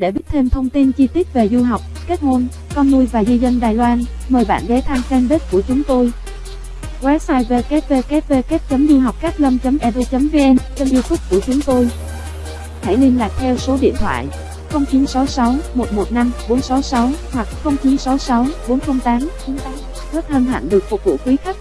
Để biết thêm thông tin chi tiết về du học, kết hôn, con nuôi và di dân Đài Loan, mời bạn ghé thăm fanpage của chúng tôi. Website www.duhoccát lâm.edu.vn kênh youtube của chúng tôi. Hãy liên lạc theo số điện thoại 0966 115 466 hoặc 0966 408 98. Rất hân hạnh được phục vụ quý khách.